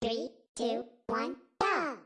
Three, two, one, go!